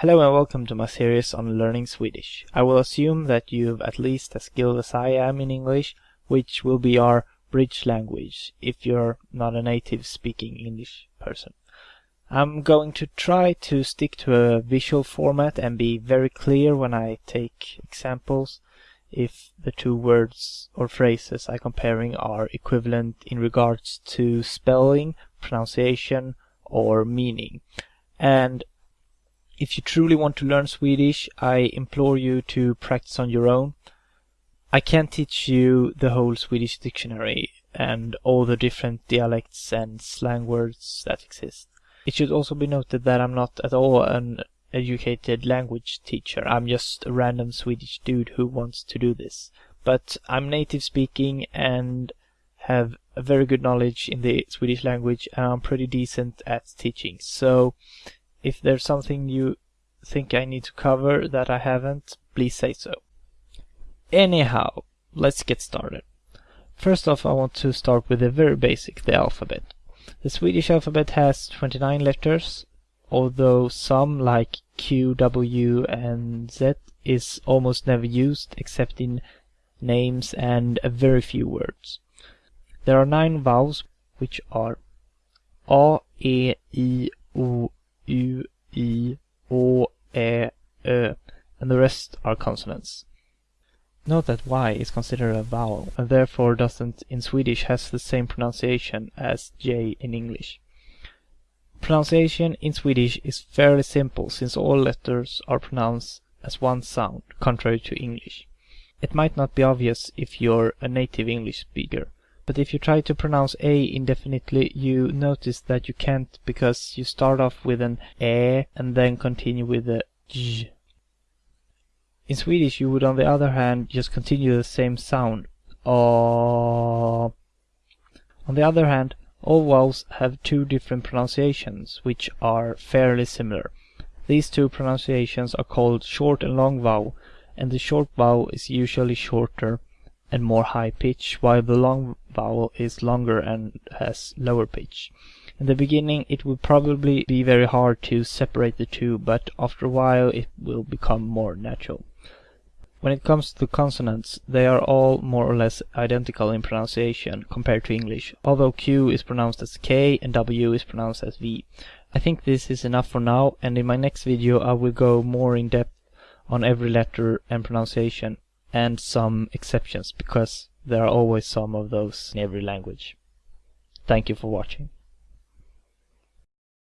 Hello and welcome to my series on learning Swedish. I will assume that you've at least as skilled as I am in English, which will be our bridge language if you're not a native speaking English person. I'm going to try to stick to a visual format and be very clear when I take examples if the two words or phrases I'm comparing are equivalent in regards to spelling, pronunciation or meaning. And if you truly want to learn Swedish, I implore you to practice on your own. I can't teach you the whole Swedish dictionary and all the different dialects and slang words that exist. It should also be noted that I'm not at all an educated language teacher. I'm just a random Swedish dude who wants to do this. But I'm native speaking and have a very good knowledge in the Swedish language and I'm pretty decent at teaching. So if there's something you think I need to cover that I haven't, please say so. Anyhow, let's get started. First off, I want to start with the very basic, the alphabet. The Swedish alphabet has 29 letters, although some like Q, W and Z is almost never used except in names and a very few words. There are nine vowels which are A, E, I, are consonants. Note that Y is considered a vowel and therefore doesn't in Swedish has the same pronunciation as J in English. Pronunciation in Swedish is fairly simple since all letters are pronounced as one sound, contrary to English. It might not be obvious if you're a native English speaker, but if you try to pronounce A indefinitely, you notice that you can't because you start off with an Ä and then continue with a J. In Swedish, you would on the other hand just continue the same sound. Uh, on the other hand, all vowels have two different pronunciations, which are fairly similar. These two pronunciations are called short and long vowel, and the short vowel is usually shorter and more high pitch, while the long vowel is longer and has lower pitch. In the beginning it will probably be very hard to separate the two, but after a while it will become more natural. When it comes to consonants, they are all more or less identical in pronunciation compared to English, although Q is pronounced as K and W is pronounced as V. I think this is enough for now, and in my next video I will go more in depth on every letter and pronunciation and some exceptions because there are always some of those in every language. Thank you for watching.